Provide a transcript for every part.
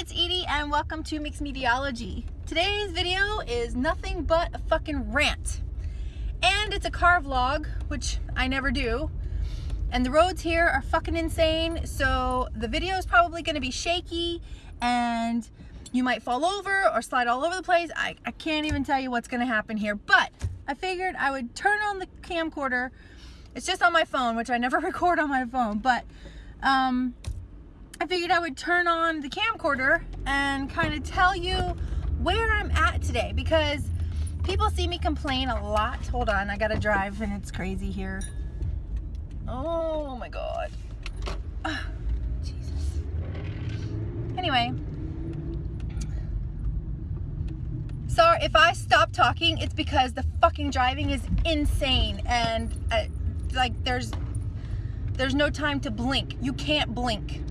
it's Edie and welcome to Mixed Mediology. Today's video is nothing but a fucking rant. And it's a car vlog, which I never do. And the roads here are fucking insane, so the video is probably gonna be shaky and you might fall over or slide all over the place. I, I can't even tell you what's gonna happen here, but I figured I would turn on the camcorder. It's just on my phone, which I never record on my phone, but um, I figured I would turn on the camcorder and kind of tell you where I'm at today because people see me complain a lot. Hold on, I gotta drive and it's crazy here. Oh my God. Oh, Jesus. Anyway. Sorry, if I stop talking, it's because the fucking driving is insane and uh, like there's there's no time to blink. You can't blink.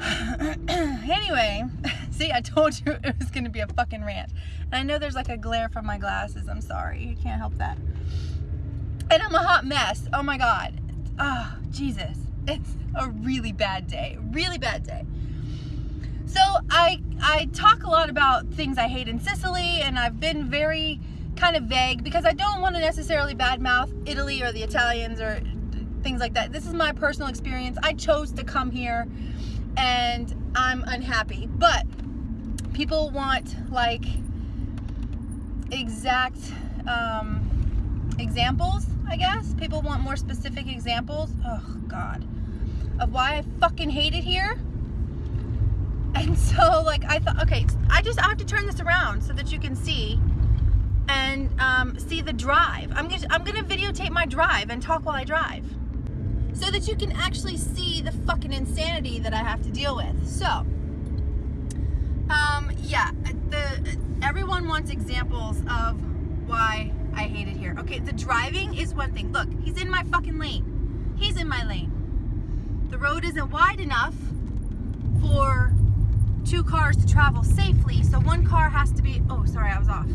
anyway, see, I told you it was going to be a fucking rant. And I know there's like a glare from my glasses. I'm sorry. You can't help that. And I'm a hot mess. Oh my God. Oh, Jesus. It's a really bad day. Really bad day. So I, I talk a lot about things I hate in Sicily and I've been very kind of vague because I don't want to necessarily badmouth Italy or the Italians or things like that. This is my personal experience. I chose to come here and I'm unhappy. But people want like exact um, examples, I guess. People want more specific examples. Oh God, of why I fucking hate it here. And so like I thought, okay, I just I have to turn this around so that you can see and um, see the drive. I'm gonna I'm gonna videotape my drive and talk while I drive so that you can actually see the fucking insanity that I have to deal with. So, um, yeah, the everyone wants examples of why I hate it here. Okay, the driving is one thing. Look, he's in my fucking lane. He's in my lane. The road isn't wide enough for two cars to travel safely, so one car has to be, oh, sorry, I was off.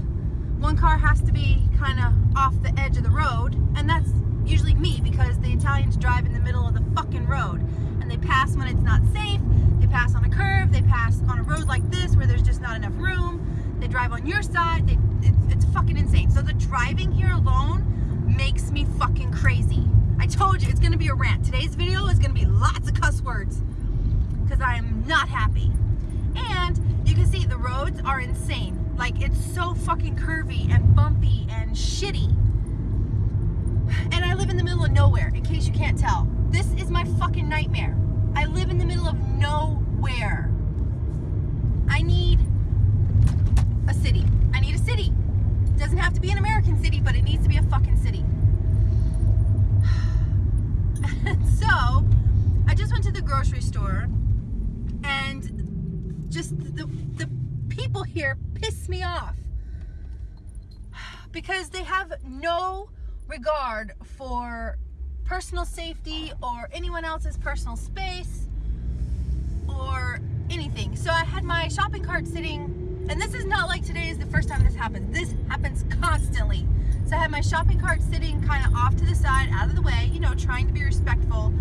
One car has to be kind of off the edge of the road, and that's usually me because the Italians drive in the middle of the fucking road and they pass when it's not safe, they pass on a curve, they pass on a road like this where there's just not enough room, they drive on your side, they, it's, it's fucking insane. So the driving here alone makes me fucking crazy. I told you it's gonna be a rant. Today's video is gonna be lots of cuss words because I am not happy. And you can see the roads are insane. Like it's so fucking curvy and bumpy and shitty and I live in the middle of nowhere, in case you can't tell. This is my fucking nightmare. I live in the middle of nowhere. I need a city. I need a city. It doesn't have to be an American city, but it needs to be a fucking city. so, I just went to the grocery store and just the, the people here piss me off because they have no regard for personal safety or anyone else's personal space or anything. So I had my shopping cart sitting, and this is not like today is the first time this happens. This happens constantly. So I had my shopping cart sitting kind of off to the side, out of the way, you know, trying to be respectful.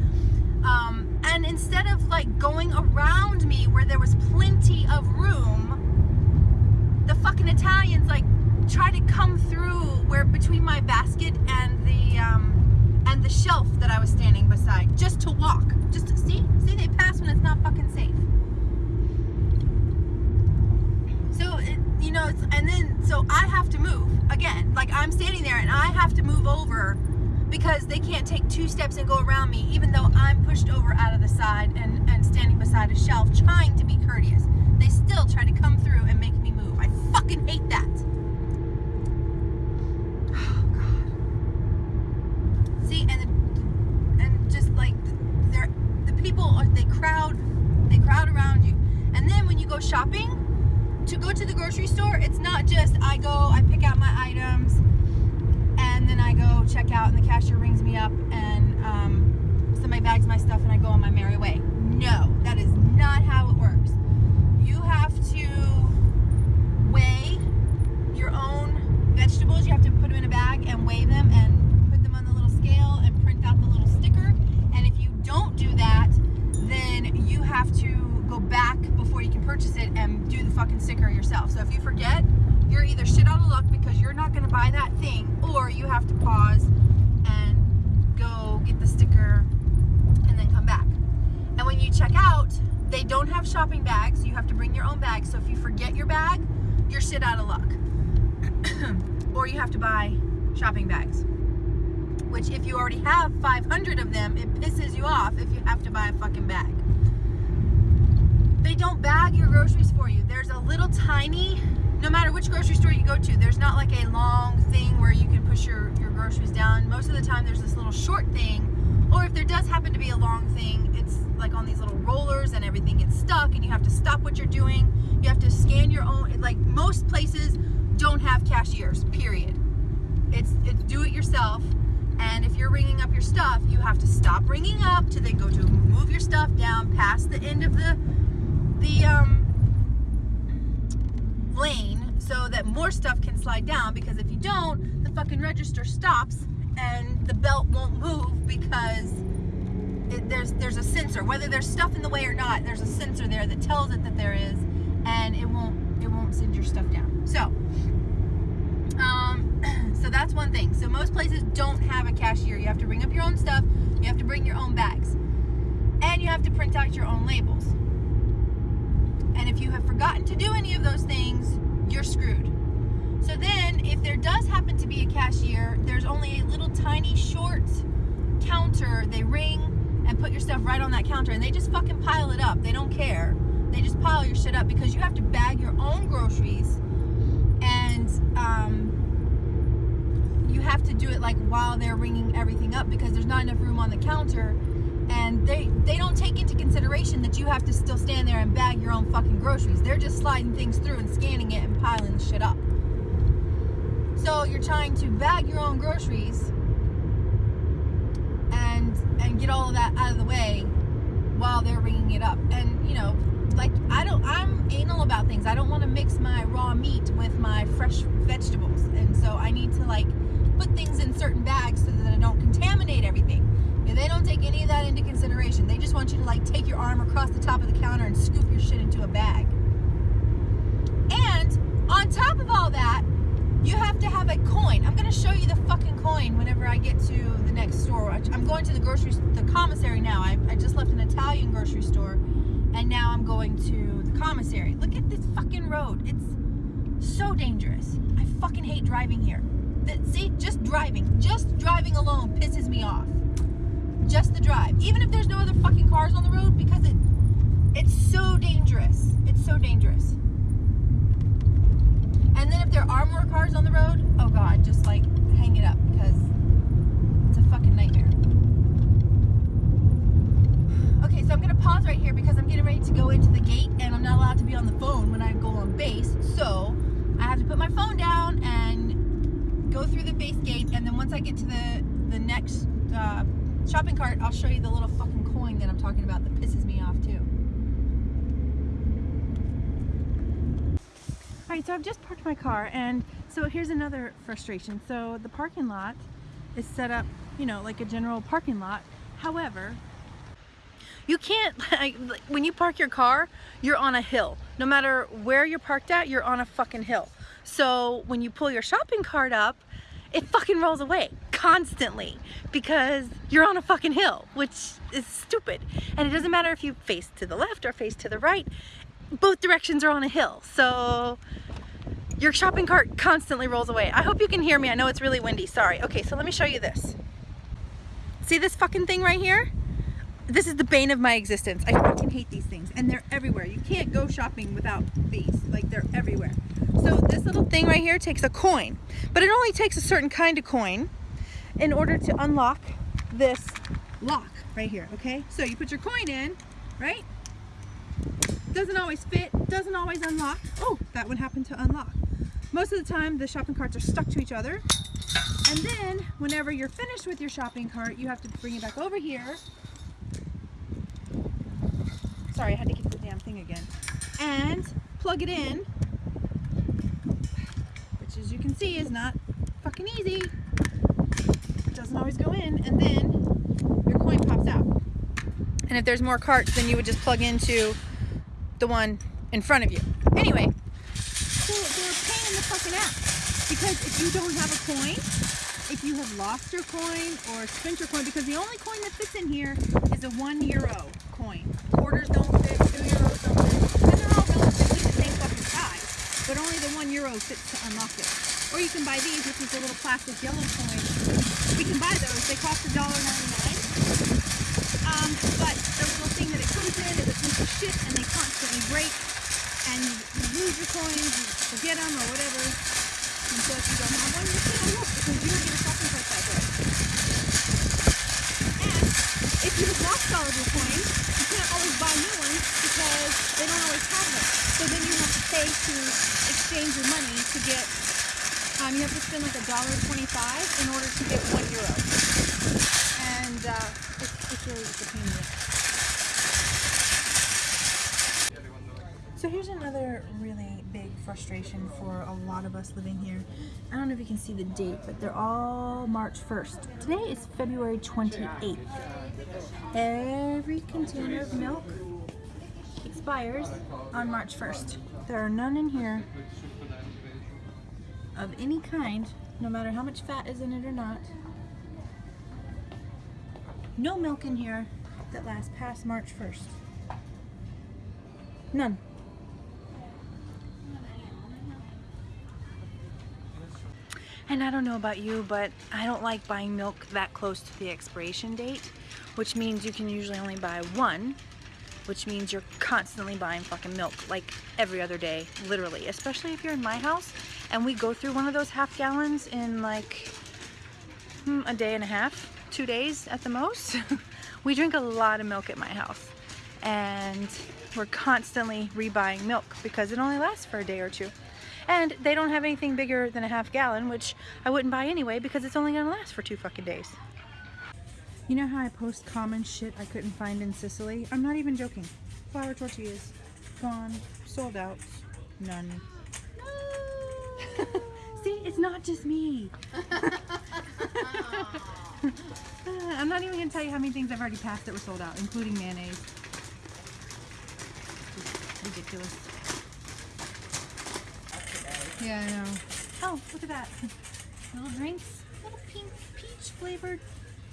Um, and instead of like going around me where there was plenty of room, the fucking Italians like try to come through where between my basket and the um, and the shelf that I was standing beside just to walk. Just to see, see they pass when it's not fucking safe. So it, you know, it's, and then so I have to move again. Like I'm standing there and I have to move over because they can't take two steps and go around me, even though I'm pushed over out of the side and, and standing beside a shelf trying to be courteous. They still try to come through and make me move. I fucking hate that. And and just like the people they crowd they crowd around you. And then when you go shopping to go to the grocery store it's not just I go I pick out my items and then I go check out and the cashier rings me up and um, somebody bags my stuff and I go on my merry way. No that is not how it works. You have to weigh your own vegetables. You have to put them in a bag and weigh them and scale and print out the little sticker. And don't do to go back yourself. So if you forget, you're either shit out of luck because you're not going to buy that thing, or you have to pause and go get the sticker and then come back. And when you check out, they don't have shopping bags. You have to bring your own bag. So if you forget your bag, you're shit out of luck. or you have to buy shopping bags. Which if you already have 500 of them, it pisses you off if you have to buy a fucking bag. They don't bag your groceries for you. There's a little tiny, no matter which grocery store you go to, there's not like a long thing where you can push your, your groceries down. Most of the time there's this little short thing or if there does happen to be a long thing, it's like on these little rollers and everything gets stuck and you have to stop what you're doing. You have to scan your own, like most places don't have cashiers, period. It's, it's do it yourself. And if you're ringing up your stuff, you have to stop ringing up to then go to move your stuff down past the end of the, the um, lane so that more stuff can slide down because if you don't, the fucking register stops and the belt won't move because it, there's there's a sensor. Whether there's stuff in the way or not, there's a sensor there that tells it that there is, and it won't it won't send your stuff down. So, um, so that's one thing. So most places don't have a cashier. You have to bring up your own stuff. You have to bring your own bags, and you have to print out your own labels. And if you have forgotten to do any of those things, you're screwed. So then, if there does happen to be a cashier, there's only a little tiny short counter. They ring and put your stuff right on that counter, and they just fucking pile it up. They don't care. They just pile your shit up because you have to bag your own groceries, and um, you have to do it like while they're ringing everything up because there's not enough room on the counter and they they don't take into consideration that you have to still stand there and bag your own fucking groceries. They're just sliding things through and scanning it and piling shit up. So you're trying to bag your own groceries and and get all of that out of the way while they're ringing it up. And you know, like I don't I'm anal about things. I don't want to mix my raw meat with my fresh vegetables. And so I need to like put things in certain bags so that I don't contaminate everything. And they take any of that into consideration. They just want you to like take your arm across the top of the counter and scoop your shit into a bag. And on top of all that, you have to have a coin. I'm to show you the fucking coin whenever I get to the next store. I'm going to the grocery, the commissary now. I, I just left an Italian grocery store and now I'm going to the commissary. Look at this fucking road. It's so dangerous. I fucking hate driving here. That, see, just driving, just driving alone pisses me off. Just the drive. Even if there's no other fucking cars on the road because it, it's so dangerous. It's so dangerous. And then if there are more cars on the road, oh god, just like hang it up because it's a fucking nightmare. Okay, so I'm gonna pause right here because I'm getting ready to go into the gate and I'm not allowed to be on the phone when I go on base. So I have to put my phone down and go through the base gate and then once I get to the, the next uh, shopping cart, I'll show you the little fucking coin that I'm talking about that pisses me off too. Alright, so I've just parked my car and so here's another frustration. So the parking lot is set up, you know, like a general parking lot. However, you can't, like, when you park your car, you're on a hill. No matter where you're parked at, you're on a fucking hill. So when you pull your shopping cart up, it fucking rolls away constantly because you're on a fucking hill, which is stupid. And it doesn't matter if you face to the left or face to the right, both directions are on a hill. So your shopping cart constantly rolls away. I hope you can hear me. I know it's really windy. Sorry. Okay, so let me show you this. See this fucking thing right here? This is the bane of my existence. I fucking hate these things and they're everywhere. You can't go shopping without these. Like they're everywhere. So this little thing right here takes a coin, but it only takes a certain kind of coin in order to unlock this lock right here, okay? So you put your coin in, right? Doesn't always fit, doesn't always unlock. Oh, that one happened to unlock. Most of the time, the shopping carts are stuck to each other. And then, whenever you're finished with your shopping cart, you have to bring it back over here. Sorry, I had to get the damn thing again. And plug it in, which as you can see is not fucking easy. Always go in, and then your coin pops out. And if there's more carts, then you would just plug into the one in front of you. Anyway, So they're a pain in the fucking ass. Because if you don't have a coin, if you have lost your coin or spent your coin, because the only coin that fits in here is a one euro coin. Quarters don't fit, two euros don't fit, and they're all relatively the same fucking size, but only the one euro fits to unlock it. Or you can buy these, which is a little plastic yellow coin. We can buy those. They cost $1.99. Um, but the little thing that it comes in is a piece of shit and they constantly break and you, lose your coins, you forget them or whatever. And so if you don't have one, you can't look because you don't get a shopping cart that way. And if you have lost all of your coins, you can't always buy new ones because they don't always have them. So then you have to pay to exchange your money to get, um, you have to spend like a dollar twenty-five in order to get one euro. And uh, it's, it's really. So here's another really big frustration for a lot of us living here. I don't know if you can see the date, but they're all March 1st. Today is February 28th. Every container of milk expires on March 1st. There are none in here of any kind, no matter how much fat is in it or not. No milk in here that lasts past March 1st. None. And I don't know about you, but I don't like buying milk that close to the expiration date, which means you can usually only buy one, which means you're constantly buying fucking milk like every other day, literally, especially if you're in my house and we go through one of those half gallons in like hmm, a day and a half, two days at the most. we drink a lot of milk at my house and we're constantly rebuying milk because it only lasts for a day or two. And they don't have anything bigger than a half gallon, which I wouldn't buy anyway because it's only gonna last for two fucking days. You know how I post common shit I couldn't find in Sicily? I'm not even joking. Flour tortillas, gone, sold out, none. See, it's not just me. I'm not even gonna tell you how many things I've already passed that were sold out, including mayonnaise. Just ridiculous. Yeah, I know. Oh, look at that. Little drinks, little pink peach flavored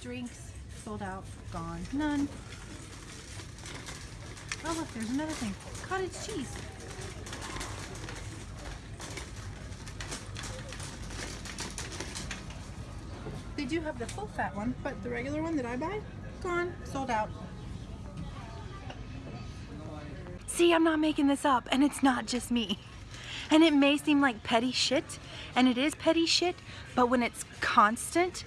drinks, sold out, gone, none. Oh look, there's another thing. Cottage cheese. Do have the full fat one, but the regular one that I buy, gone, sold out. See, I'm not making this up, and it's not just me. And it may seem like petty shit, and it is petty shit, but when it's constant,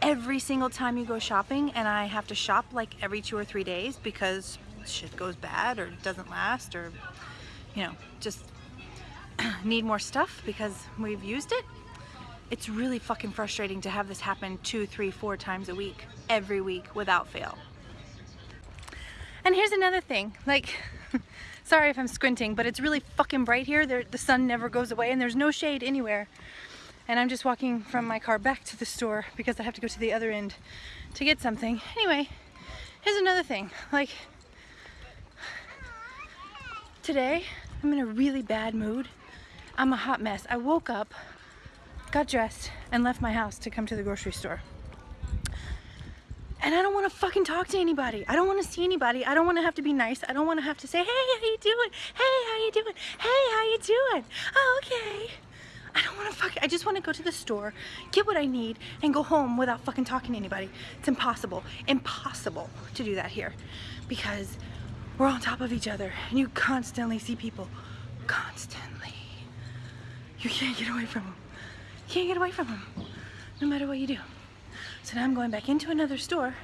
every single time you go shopping, and I have to shop like every two or three days because shit goes bad or doesn't last or, you know, just need more stuff because we've used it, it's really fucking frustrating to have this happen two, three, four times a week, every week without fail. And here's another thing, like, sorry if I'm squinting, but it's really fucking bright here. There, the sun never goes away and there's no shade anywhere. And I'm just walking from my car back to the store because I have to go to the other end to get something. Anyway, here's another thing, like, today I'm in a really bad mood. I'm a hot mess. I woke up, got dressed, and left my house to come to the grocery store. And I don't want to fucking talk to anybody. I don't want to see anybody. I don't want to have to be nice. I don't want to have to say, hey, how you doing? Hey, how you doing? Hey, how you doing? Oh, okay. I don't want to fuck. I just want to go to the store, get what I need, and go home without fucking talking to anybody. It's impossible. Impossible to do that here because we're on top of each other and you constantly see people. Constantly. You can't get away from them. Can't get away from them no matter what you do. So now I'm going back into another store.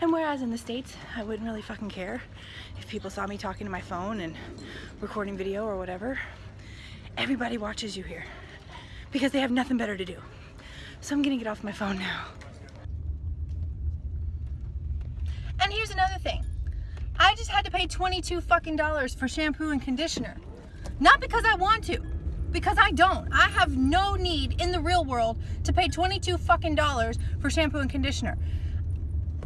And whereas in the States, I wouldn't really fucking care if people saw me talking to my phone and recording video or whatever, everybody watches you here because they have nothing better to do. So I'm gonna get off my phone now. And here's another thing. I just had to pay 22 fucking dollars for shampoo and conditioner. Not because I want to, because I don't. I have no need in the real world to pay 22 fucking dollars for shampoo and conditioner.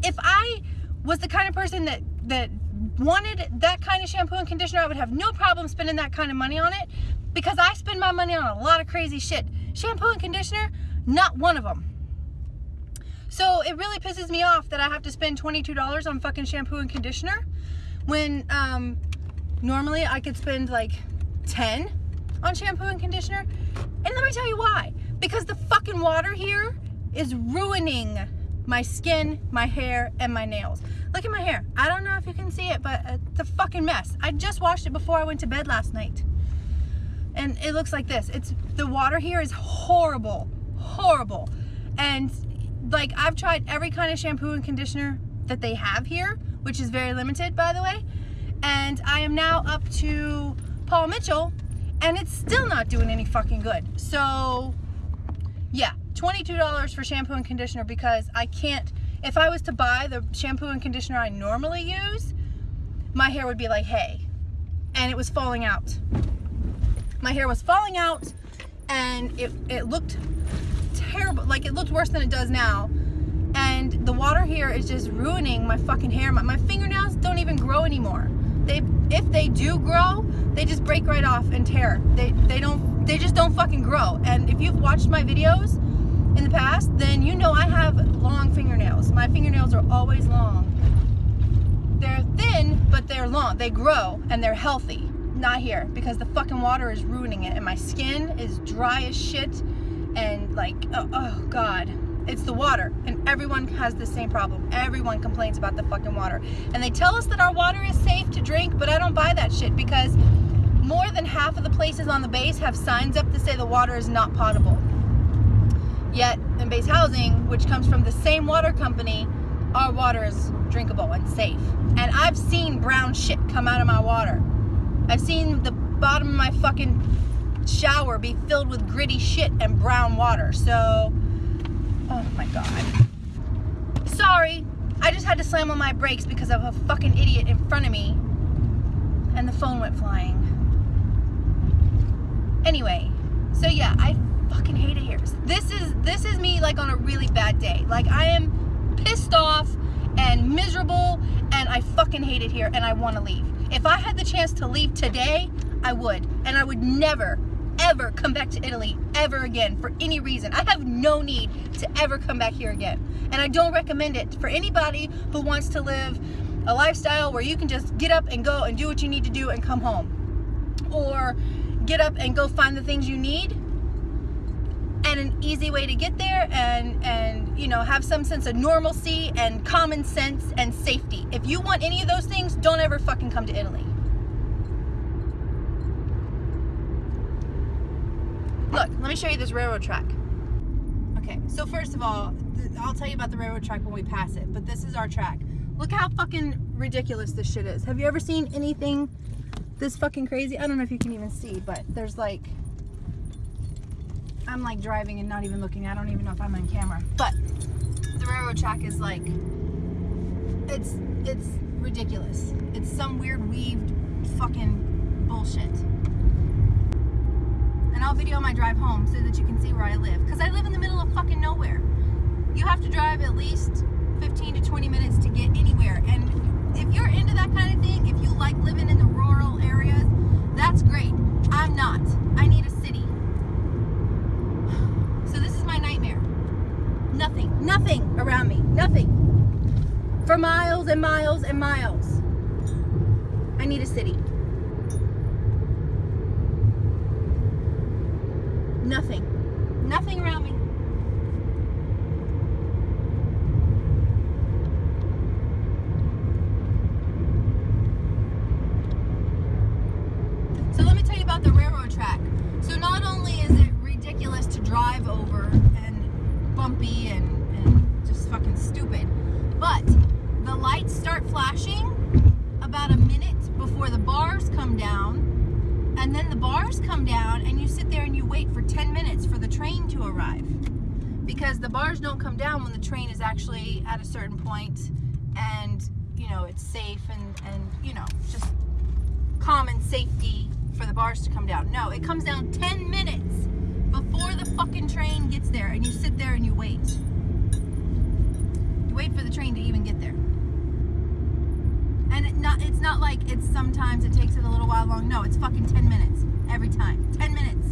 If I was the kind of person that that wanted that kind of shampoo and conditioner, I would have no problem spending that kind of money on it. because I spend my money on a lot of crazy shit. Shampoo and conditioner, not one of them. So it really pisses me off that I have to spend $22 on fucking shampoo and conditioner when um, normally I could spend like 10 on shampoo and conditioner. And let me tell you why. Because the fucking water here is ruining my skin, my hair, and my nails. Look at my hair. I don't know if you can see it, but it's a fucking mess. I just washed it before I went to bed last night. And it looks like this. It's the water here is horrible. Horrible. And like I've tried every kind of shampoo and conditioner that they have here, which is very limited by the way. And I am now up to Paul Mitchell and it's still not doing any fucking good. So yeah, $22 for shampoo and conditioner because I can't, if I was to buy the shampoo and conditioner I normally use, my hair would be like hay and it was falling out. My hair was falling out and it, it looked terrible, like it looked worse than it does now. And the water here is just ruining my fucking hair. My, my fingernails don't even grow anymore. They, if they do grow, they just break right off and tear. They, they don't, they just don't fucking grow. And if you've watched my videos in the past, then you know I have long fingernails. My fingernails are always long. They're thin, but they're long. They grow and they're healthy. Not here because the fucking water is ruining it and my skin is dry as shit and like, oh, oh God it's the water and everyone has the same problem everyone complains about the fucking water and they tell us that our water is safe to drink but I don't buy that shit because more than half of the places on the base have signs up to say the water is not potable yet in base housing which comes from the same water company our water is drinkable and safe and I've seen brown shit come out of my water I've seen the bottom of my fucking shower be filled with gritty shit and brown water so Oh my god. Sorry, I just had to slam on my brakes because of a fucking idiot in front of me and the phone went flying. Anyway, so yeah, I fucking hate it here. This is this is me like on a really bad day. Like I am pissed off and miserable and I fucking hate it here and I want to leave. If I had the chance to leave today, I would. And I would never ever come back to Italy ever again for any reason. I have no need to ever come back here again. And I don't recommend it for anybody who wants to live a lifestyle where you can just get up and go and do what you need to do and come home. Or get up and go find the things you need and an easy way to get there and and you know have some sense of normalcy and common sense and safety if you want any of those things don't ever fucking come to Italy Look, let me show you this railroad track. Okay, so first of all, I'll tell you about the railroad track when we pass it, but this is our track. Look how fucking ridiculous this shit is. Have you ever seen anything this fucking crazy? I don't know if you can even see, but there's like, I'm like driving and not even looking. I don't even know if I'm on camera, but the railroad track is like, it's, it's ridiculous. It's some weird weaved fucking bullshit and I'll video my drive home so that you can see where I live. Because I live in the middle of fucking nowhere. You have to drive at least 15 to 20 minutes to get anywhere. And if you're into that kind of thing, if you like living in the rural areas, that's great. I'm not. I need a city. So this is my nightmare. Nothing, nothing around me, nothing. For miles and miles and miles. I need a city. Nothing. Nothing around me. So let me tell you about the railroad track. So not only is it ridiculous to drive over and bumpy and, and just fucking stupid, but the lights start flashing about a minute before the bars come down and then the bars come down and you sit there and you wait for 10 minutes for the train to arrive. Because the bars don't come down when the train is actually at a certain point and, you know, it's safe and, and you know, just common safety for the bars to come down. No, it comes down 10 minutes before the fucking train gets there and you sit there and you wait. You wait for the train to even get there and it not it's not like it's sometimes it takes it a little while long no it's fucking 10 minutes every time. 10 minutes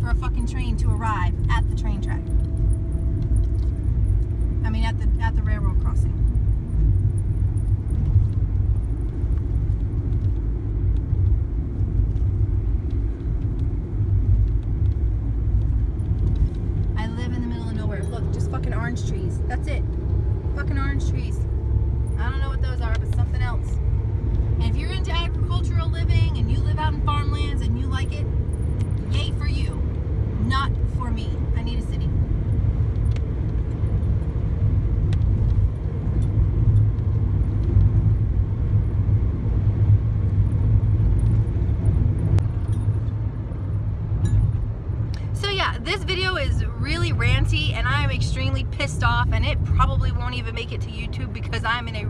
for a fucking train to arrive at the train track. Mean, at the at the railroad crossing. I live in the middle of nowhere. Look, just fucking orange trees. That's it. Fucking orange trees. I don't know what those are, but something else. And if you're into agricultural living and you live out in farmlands and you like it, yay for you. Not for me. I need a city. So yeah, this video is really ranty and I am extremely pissed off and it probably won't even make it to YouTube because I'm in a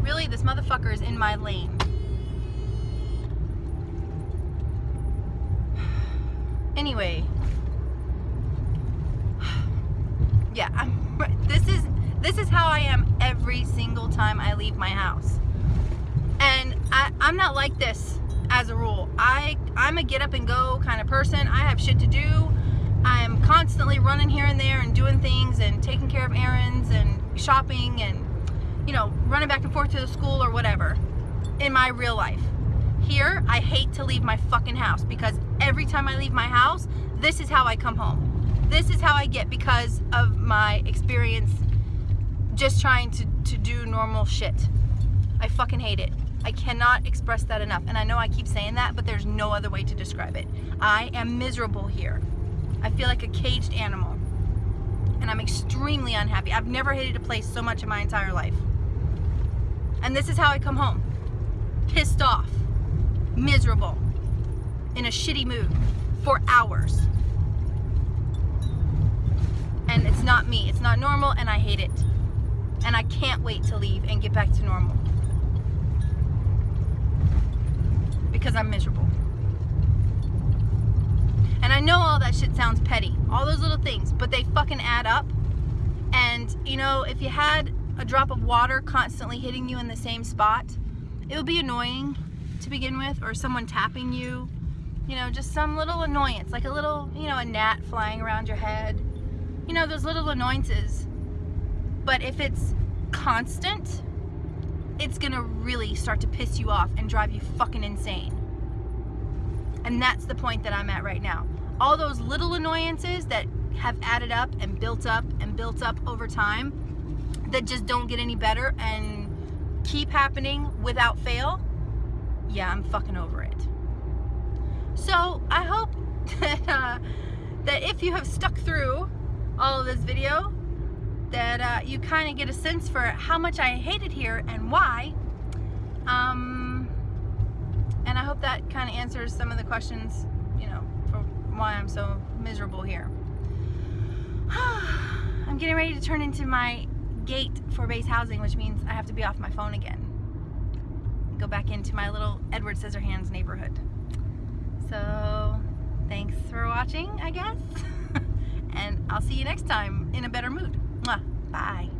really this motherfucker is in my lane. Anyway, yeah, I'm, this is this is how I am every single time I leave my house. And I, I'm not like this as a rule. I I'm a get up and go kind of person. I have shit to do. I am constantly running here and there and doing things and taking care of errands and shopping and you know, running back and forth to the school or whatever in my real life. Here, I hate to leave my fucking house because every time I leave my house, this is how I come home. This is how I get because of my experience just trying to, to do normal shit. I fucking hate it. I cannot express that enough. And I know I keep saying that, but there's no other way to describe it. I am miserable here. I feel like a caged animal. And I'm extremely unhappy. I've never hated a place so much in my entire life. And this is how I come home. Pissed off. Miserable. In a shitty mood. For hours. And it's not me. It's not normal and I hate it. And I can't wait to leave and get back to normal. Because I'm miserable. I know all that shit sounds petty. All those little things. But they fucking add up. And, you know, if you had a drop of water constantly hitting you in the same spot, it would be annoying to begin with. Or someone tapping you. You know, just some little annoyance. Like a little, you know, a gnat flying around your head. You know, those little annoyances. But if it's constant, it's gonna really start to piss you off and drive you fucking insane. And that's the point that I'm at right now. All those little annoyances that have added up and built up and built up over time that just don't get any better and keep happening without fail, yeah, I'm fucking over it. So I hope that, uh, that if you have stuck through all of this video, that uh, you kind of get a sense for how much I hate it here and why. Um, and I hope that kind of answers some of the questions, why I'm so miserable here. I'm getting ready to turn into my gate for base housing, which means I have to be off my phone again. Go back into my little Edward Scissorhands neighborhood. So, thanks for watching, I guess. and I'll see you next time in a better mood. Bye.